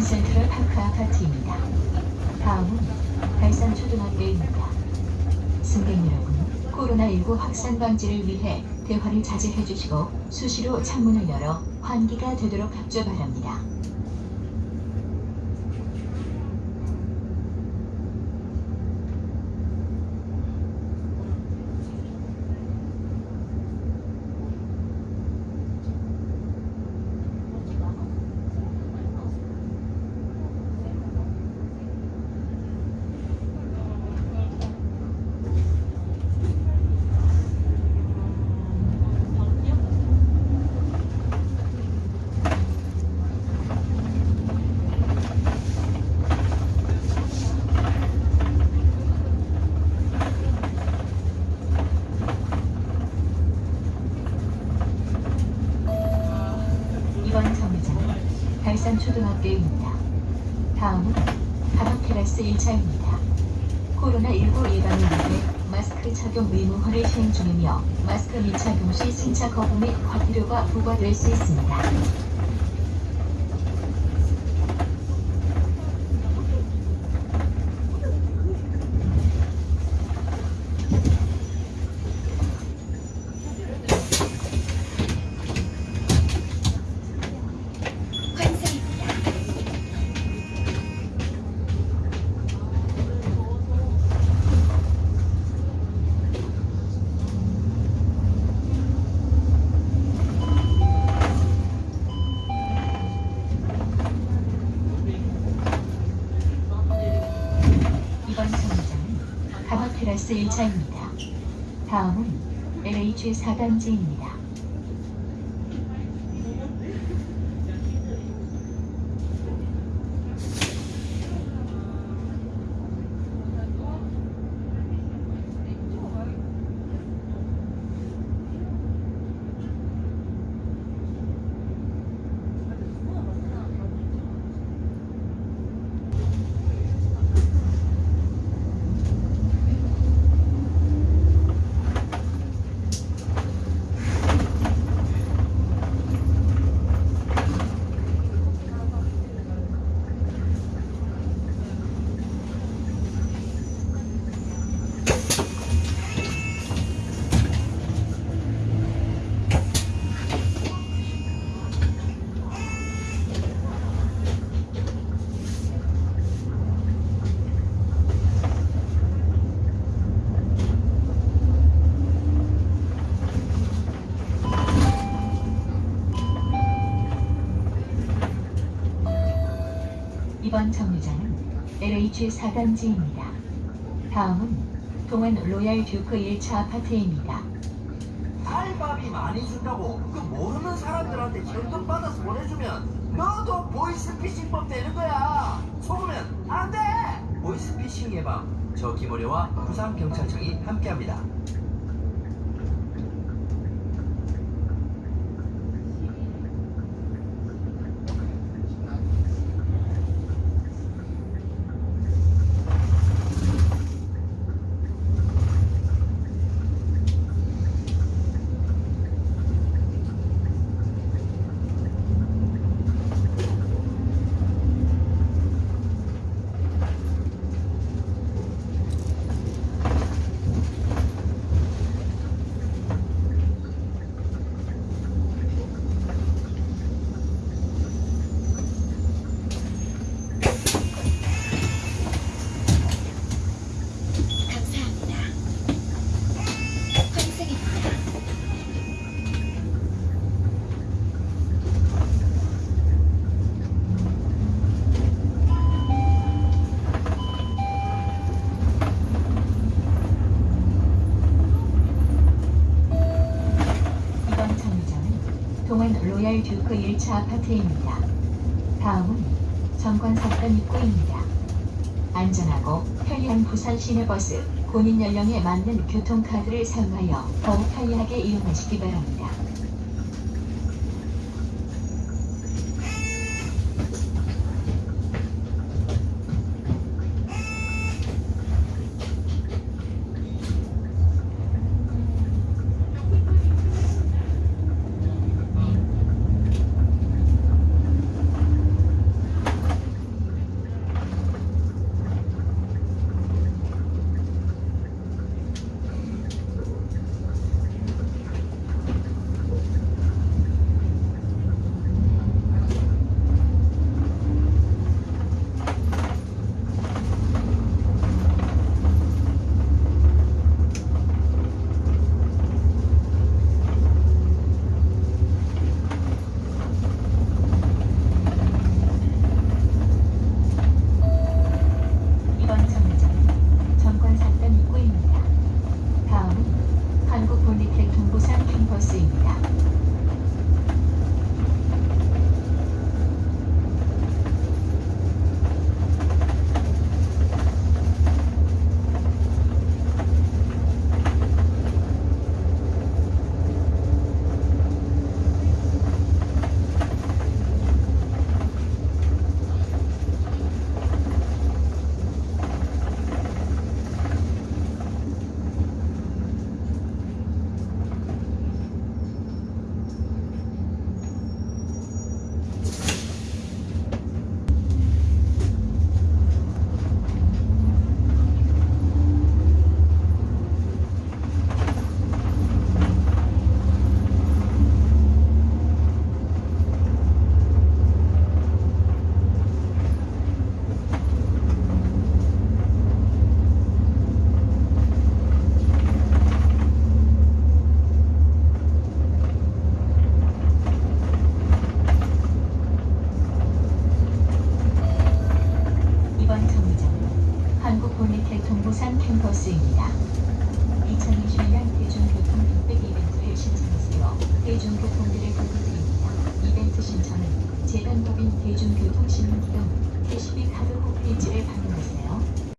부산 센트럴 파크 아파트입니다. 다음은 달산초등학교입니다. 승객 여러분, 코로나19 확산 방지를 위해 대화를 자제해 주시고 수시로 창문을 열어 환기가 되도록 협조 바랍니다. 이번 정류장은 달산초등학교입니다. 다음은 가덕 테라스 1차입니다. 코로나19 예방을 위해 마스크 착용 의무화를 시행 중이며 마스크 미착용 시 승차 거부 및 과태료가 부과될 수 있습니다. 이번 정류장은 가덕 테라스 1차입니다. 다음은 LH 4단지입니다. 이번 정류장은 LH 4단지입니다. 다음은 동안 로얄 듀크 1차 아파트입니다. 알바비 많이 준다고 그 모르는 사람들한테 현금 받아서 보내주면 너도 보이스피싱법 되는 거야 속으면 안 돼 보이스피싱 예방 저 김어려와 부산경찰청이 함께합니다. 환승입니다. 이번 정류장은 로얄 듀크 1차 아파트입니다. 다음은 정관사건 입구입니다. 안전하고 편리한 부산 시내버스 본인 연령에 맞는 교통카드를 사용하여 더욱 편리하게 이용하시기 바랍니다. 부산 캠퍼스입니다. 2021년 대중교통 빅백 이벤트를 신청하세요. 대중교통들을 부탁드립니다. 이벤트 신청은 재단법인 대중교통시민기금 캐시비 카드 홈페이지를 방문하세요.